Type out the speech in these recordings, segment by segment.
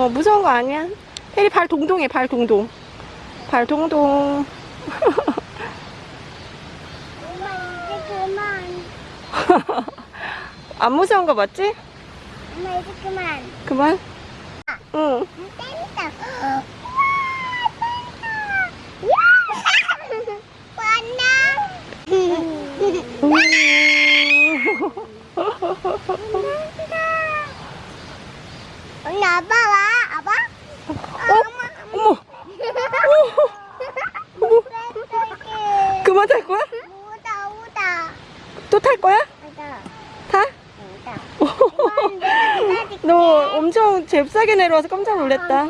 어, 무서운 거 아니야. 혜리 발 동동해, 발 동동. 발 동동. 엄마 이제 그만. 안 무서운 거 맞지? 엄마 이제 그만. 그만. 응. 땡다. 언니 아빠 와 아빠? 어? 어머. 어머. 그만 탈 거야? 우다 우다 또 탈 거야? 우다 타? 우다 너 엄청 잽싸게 내려와서 깜짝 놀랐다.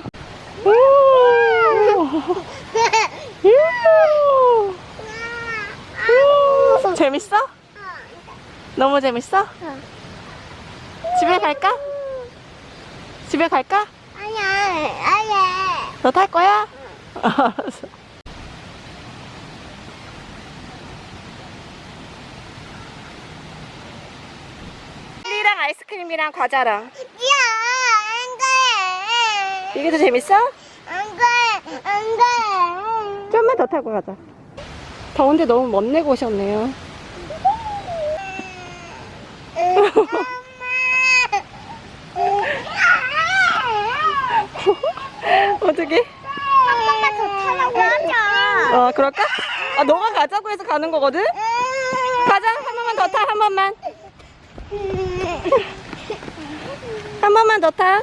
재밌어? 너무 재밌어? 집에 갈까? 집에 갈까? 아니야 아니야 너 탈 거야? 알았어. 젤리랑 아이스크림이랑 과자랑 야 안 돼 이게 더 재밌어? 안 돼 안 돼 좀만 더 타고 가자. 더운데 너무 멋내고 오셨네요. 어떻게? 한 번만 더 타라고 그럴까? 아, 너가 가자고 해서 가는 거거든? 가자, 한 번만 더 타, 한 번만. 한 번만 더 타.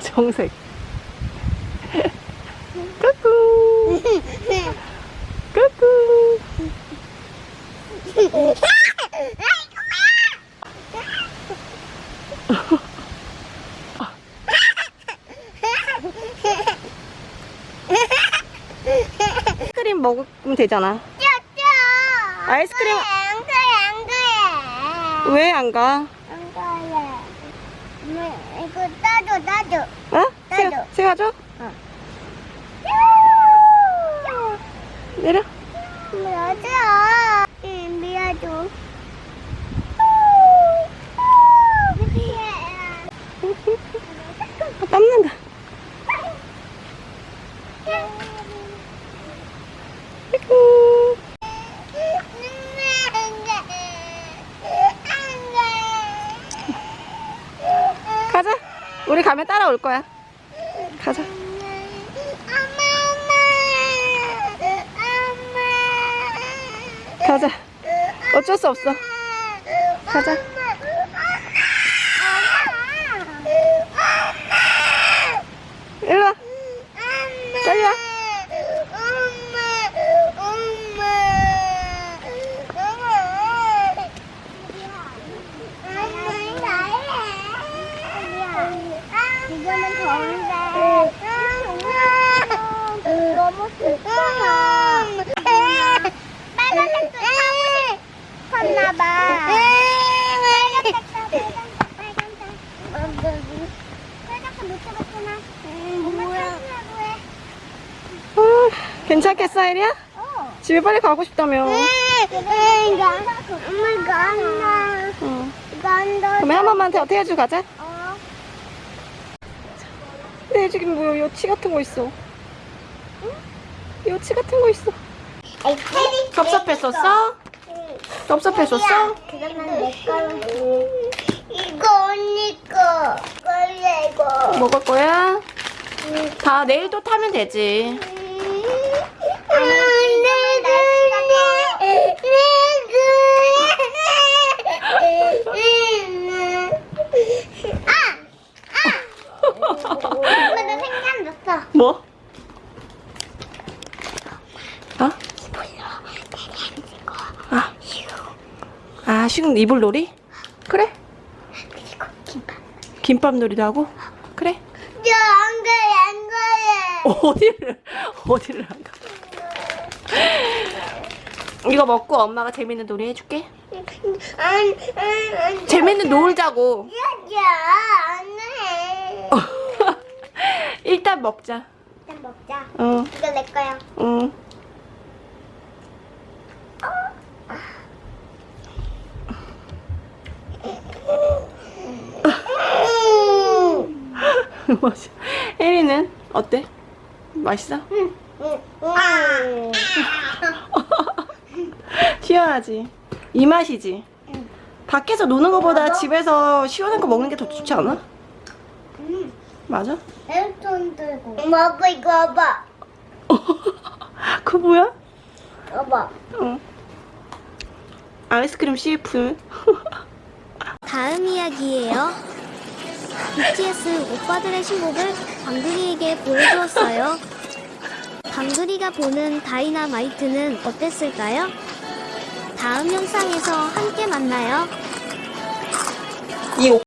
정색. 까꿍. 아이스크림 먹으면 되잖아. 아이스크림- 안 그래 안 그래 왜 안 가? 안 그래 음, 이거 따줘 따줘 어? 나도. 세워, 세워줘? 내려. 맞아 응 미안해 아, 땀난다. 아이고. 가자. 우리 가면 따라올 거야. 가자. 가자. 어쩔 수 없어. 가자. 일로 와. 이거는 더운데. 너무. 빨간색도 타고 싶었나봐. 빨간색 타, 빨간색, 빨간색. 빨간색 못 해. 어, 괜찮겠어, 혜리야? 어. 집에 빨리 가고 싶다며. 엄마. 어. 나. 그러면 한 번만 더 태워주고 가자. 어. 네, 지금 뭐 여치 같은 거 있어. 응? 여치 같은 거 있어. 섭섭했었어? 섭섭했었어? 그러면 내 거로 이거 언니 거 걸래 이거 먹을 거야? 다 내일 또 타면 되지. 엄마 나 생각났어 뭐? 어? 아, 아, 지금 이불 놀이? 그래. 김밥 놀이도 하고? 그래. 저안 그래 안 그래 어디를, 어디를 안 가? 이거 먹고 엄마가 재밌는 놀이 해줄게. 안, 안, 안. 재밌는 놀자고. 야야 안해 일단 먹자. 일단 먹자 어, 이거 내 거야 응. 맛있어. 혜리는 어때? 맛있어? 응. 시원하지? 이 맛이지? 밖에서 노는 것보다 맞아? 집에서 시원한 거 먹는 게 더 좋지 않아? 응. 맞아? 핸드폰 들고 먹어 이거 봐봐 그거 뭐야? 봐봐 응. 아이스크림 CF 다음 이야기예요. BTS 오빠들의 신곡을 방글이에게 보여주었어요. 방글이가 보는 다이나마이트는 어땠을까요? 다음 영상에서 함께 만나요. 이